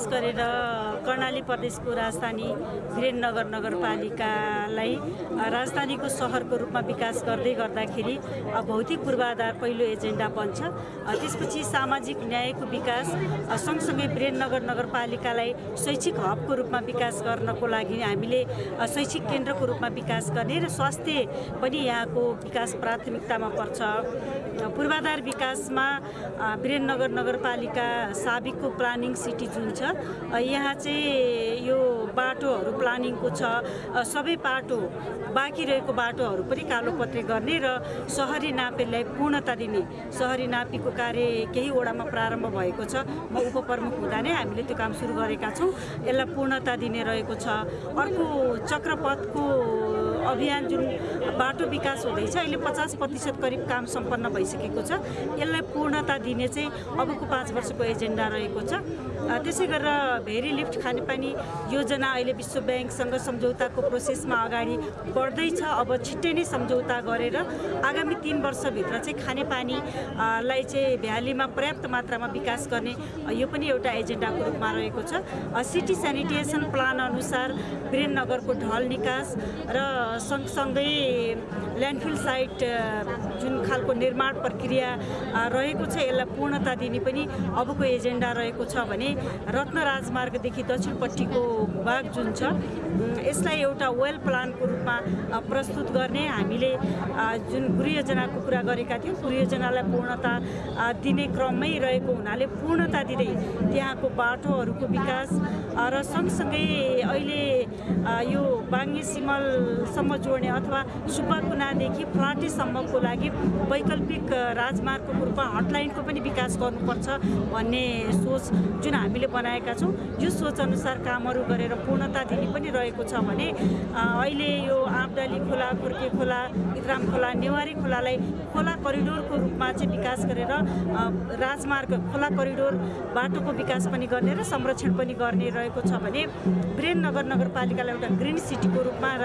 विशेष गरेर कर्णाली प्रदेशको राजधानी वीरेन्द्रनगर नगरपालिकालाई राजधानीको सहरको रूपमा विकास गर्दै गर्दाखेरि भौतिक पूर्वाधार पहिलो एजेन्डा बन्छ। त्यसपछि सामाजिक न्यायको विकास सँगसँगै वीरेन्द्रनगर नगरपालिकालाई शैक्षिक हबको रूपमा विकास गर्नको लागि हामीले शैक्षिक केन्द्रको रूपमा विकास गर्ने र स्वास्थ्य पनि यहाँको विकास प्राथमिकतामा पर्छ। पूर्वाधार विकासमा वीरेन्द्रनगर नगरपालिका साबिकको प्लानिङ सिटी जुन छ यहाँ चाहिँ यो बाटोहरू प्लानिङको छ। सबै बाटो बाँकी रहेको बाटोहरू पनि कालोपत्रे गर्ने र सहरी नापेलाई पूर्णता दिने सहरी नापीको कार्य केही वडामा प्रारम्भ भएको छ। म उपप्रमुख हुँदा नै हामीले त्यो काम सुरु गरेका छौँ। यसलाई पूर्णता दिने रहेको छ। अर्को चक्रपथको अभियान जुन बाटो विकास हुँदैछ अहिले पचास प्रतिशत करिब काम सम्पन्न भइसकेको छ। यसलाई पूर्णता दिने चाहिँ अबको पाँच वर्षको एजेन्डा रहेको छ। त्यसै गरेर भेरी लिफ्ट खानेपानी योजना अहिले विश्व ब्याङ्कसँग सम्झौताको प्रोसेसमा अगाडि बढ्दैछ। अब छिट्टै नै सम्झौता गरेर आगामी तिन वर्षभित्र चाहिँ खानेपानी अ, लाई चाहिँ भ्यालीमा पर्याप्त मात्रामा विकास गर्ने यो पनि एउटा एजेन्डाको रूपमा रहेको छ। सिटी सेनिटेसन प्लान अनुसार वीरेन्द्रनगरको ढल निकास र सँगसँगै ल्यान्डफिल साइट जुन खालको निर्माण प्रक्रिया रहेको छ यसलाई पूर्णता दिने पनि अबको एजेन्डा रहेको छ भने रत्न राजमार्गदेखि दक्षिणपट्टिको भाग जुन छ यसलाई एउटा वेल प्लानको रूपमा प्रस्तुत गर्ने हामीले जुन गृहयोजनाको कुरा गरेका थियौँ गृहयोजनालाई पूर्णता दिने क्रममै रहेको हुनाले पूर्णता दिँदै त्यहाँको बाटोहरूको विकास र सँगसँगै अहिले यो बाङ्गे सिमलसम्म जोड्ने अथवा सुब्बाकुनादेखि फ्लाटेसम्मको लागि वैकल्पिक राजमार्गको रूपमा हटलाइनको पनि विकास गर्नुपर्छ भन्ने सोच जुन हामीले बनाएका छौँ। यो सोच अनुसार कामहरू गरेर पूर्णता दिने पनि रहेको छ भने अहिले यो आँपडाली खोला खुर्के खोला इतराम खोला नेवारी खोलालाई खोला करिडोरको रूपमा चाहिँ विकास गरेर राजमार्ग खोला करिडोर बाटोको विकास पनि गर्ने र संरक्षण पनि गर्ने रहेको छ भने वीरेन्द्रनगर नगरपालिकालाई एउटा ग्रिन सिटीको रूपमा र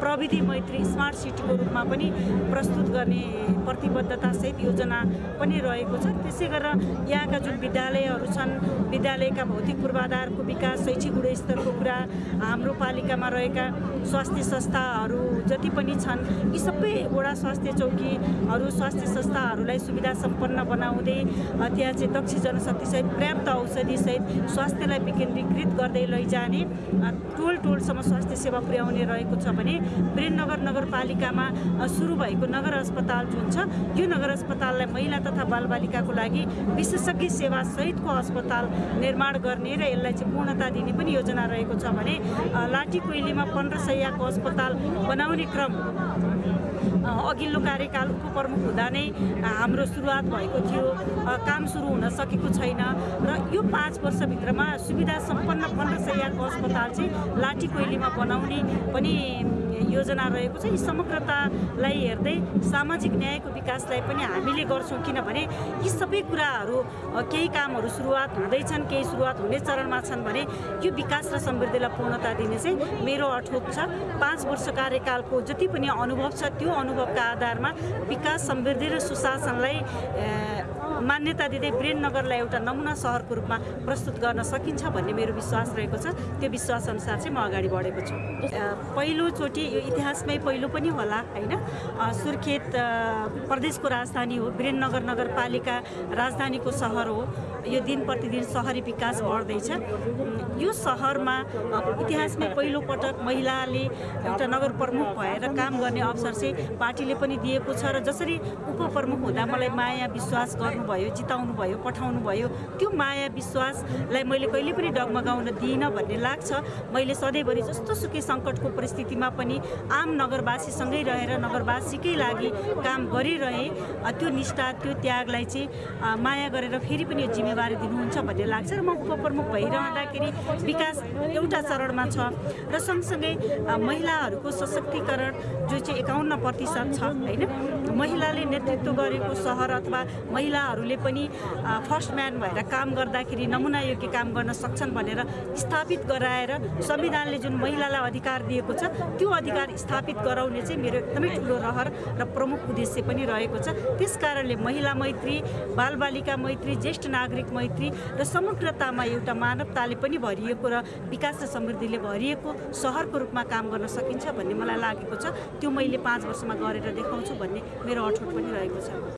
प्रविधि मैत्री स्मार्ट सिटीको रूपमा पनि प्रस्तुत गर्ने प्रतिबद्धतासहित योजना पनि रहेको छ। त्यसै गरेर यहाँका जुन विद्यालयहरू छन् विद्यालयका भौतिक पूर्वाधारको विकास शैक्षिक गुणस्तरको कुरा हाम्रो पालिकामा रहेका स्वास्थ्य संस्थाहरू जति पनि छन् यी सबै वडा स्वास्थ्य चौकीहरू स्वास्थ्य संस्थाहरूलाई सुविधा सम्पन्न बनाउँदै त्यहाँ चाहिँ दक्ष जनशक्तिसहित पर्याप्त औषधिसहित स्वास्थ्यलाई विकेन्द्रीकृत गर्दै लैजाने टोल टोलसम्म स्वास्थ्य सेवा पुर्याउने रहेको छ भने वीरेन्द्रनगर नगरपालिकामा सुरु भएको नगर अस्पताल जुन छ यो नगर अस्पताललाई महिला तथा बालबालिकाको लागि विशेषज्ञ सेवा सहितको अस्पताल निर्माण गर्ने र यसलाई चाहिँ पूर्णता दिने पनि योजना रहेको छ भने लाठी कोइलीमा पन्ध्र सयको अस्पताल बनाउने क्रम अघिल्लो कार्यकाल उपप्रमुख हुँदा नै हाम्रो सुरुवात भएको थियो। काम सुरु हुन सकेको छैन र यो पाँच वर्षभित्रमा सुविधा सम्पन्न पन्ध्र सयको अस्पताल चाहिँ लाठी कोइलीमा बनाउने पनि योजना रहेको छ। यी समग्रतालाई हेर्दै सामाजिक न्यायको विकासलाई पनि हामीले गर्छौँ किनभने यी सबै कुराहरू केही कामहरू सुरुवात हुँदैछन् केही सुरुवात हुने चरणमा छन् भने यो विकास र समृद्धिलाई पूर्णता दिने चाहिँ मेरो अठोट छ। पाँच वर्ष कार्यकालको जति पनि अनुभव छ त्यो अनुभवका आधारमा विकास समृद्धि र सुशासनलाई मान्यता दिँदै वीरेन्द्रनगरलाई एउटा नमुना सहरको रूपमा प्रस्तुत गर्न सकिन्छ भन्ने मेरो विश्वास रहेको छ। त्यो विश्वास अनुसार चाहिँ म अगाडि बढेको छु। पहिलोचोटि यो इतिहासमै पहिलो पनि होला होइन? सुर्खेत प्रदेशको राजधानी हो वीरेन्द्रनगर नगरपालिका राजधानीको सहर हो। यो दिन प्रतिदिन सहरी विकास बढ्दैछ। यो सहरमा इतिहासमै पहिलोपटक महिलाले एउटा नगर प्रमुख भएर काम गर्ने अवसर चाहिँ पार्टीले पनि दिएको छ र जसरी उपप्रमुख हुँदा मलाई माया विश्वास गर्नुभयो जिताउनु भयो पठाउनु भयो त्यो माया विश्वासलाई मैले कहिले पनि डगमगाउन दिइनँ भन्ने लाग्छ। मैले सधैँभरि जस्तो सुकै सङ्कटको परिस्थितिमा पनि आम नगरवासीसँगै रहेर नगरवासीकै लागि काम गरिरहेँ। त्यो निष्ठा त्यो त्यागलाई चाहिँ माया गरेर फेरि पनि यो जिम्मेवारी दिनुहुन्छ भन्ने लाग्छ र म उपप्रमुख भइरहँदाखेरि विकास एउटा चरणमा छ र सँगसँगै महिलाहरूको सशक्तिकरण जो चाहिँ एकाउन्न प्रतिशत छ होइन? महिलाले नेतृत्व गरेको सहर अथवा महिलाहरूले पनि फर्स्ट म्यान भएर काम गर्दाखेरि नमुना योग्य काम गर्न सक्छन् भनेर स्थापित गराएर संविधानले जुन महिलालाई अधिकार दिएको छ त्यो अधिकार स्थापित गराउने चाहिँ मेरो एकदमै ठुलो रहर र प्रमुख उद्देश्य पनि रहेको छ। त्यस कारणले महिला मैत्री बालबालिका मैत्री ज्येष्ठ नागरिक मैत्री र समग्रतामा एउटा मानवताले पनि भरिएको र विकास र समृद्धिले भरिएको सहरको रूपमा काम गर्न सकिन्छ भन्ने मलाई लागेको छ। त्यो मैले पाँच वर्षमा गरेर देखाउँछु भन्ने मेरो अठोट पनि रहेको छ।